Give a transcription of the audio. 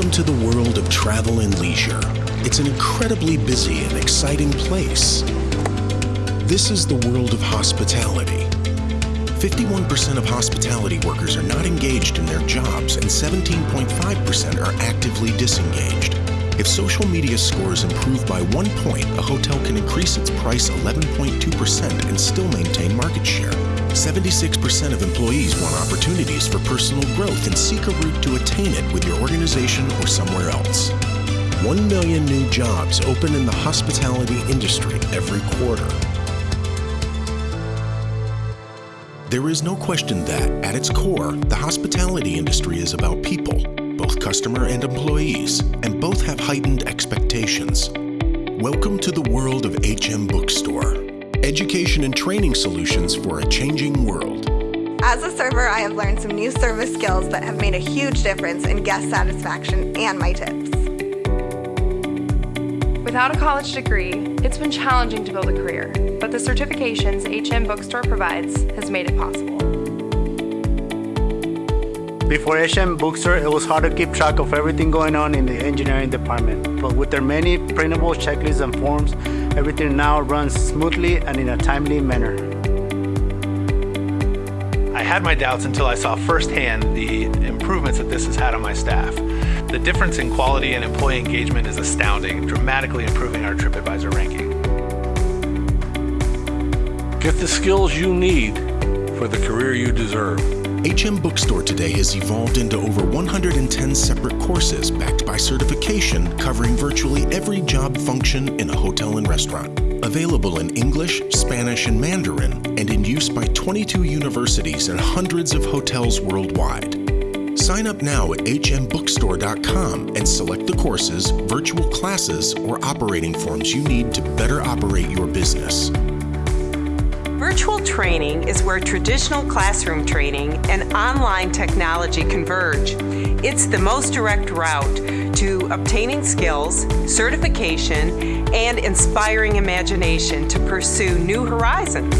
Welcome to the world of travel and leisure. It's an incredibly busy and exciting place. This is the world of hospitality. 51% of hospitality workers are not engaged in their jobs and 17.5% are actively disengaged. If social media scores improve by one point, a hotel can increase its price 11.2% and still maintain market share. 76% of employees want opportunities for personal growth and seek a route to attain it with your organization or somewhere else. 1 million new jobs open in the hospitality industry every quarter. There is no question that, at its core, the hospitality industry is about people, both customer and employees, and both have heightened expectations. Welcome to the world of HM Bookstore, education and training solutions for a changing world. As a server, I have learned some new service skills that have made a huge difference in guest satisfaction and my tips. Without a college degree, it's been challenging to build a career, but the certifications HM Bookstore provides has made it possible. Before HM Bookstore, it was hard to keep track of everything going on in the engineering department, but with their many printable checklists and forms, everything now runs smoothly and in a timely manner. I had my doubts until I saw firsthand the improvements that this has had on my staff. The difference in quality and employee engagement is astounding, dramatically improving our TripAdvisor ranking. Get the skills you need for the career you deserve. HM Bookstore today has evolved into over 110 separate courses backed by certification covering virtually every job function in a hotel and restaurant. Available in English, Spanish, and Mandarin, and in use by 22 universities and hundreds of hotels worldwide. Sign up now at hmbookstore.com and select the courses, virtual classes, or operating forms you need to better operate your business. Virtual training is where traditional classroom training and online technology converge. It's the most direct route to obtaining skills, certification, and inspiring imagination to pursue new horizons.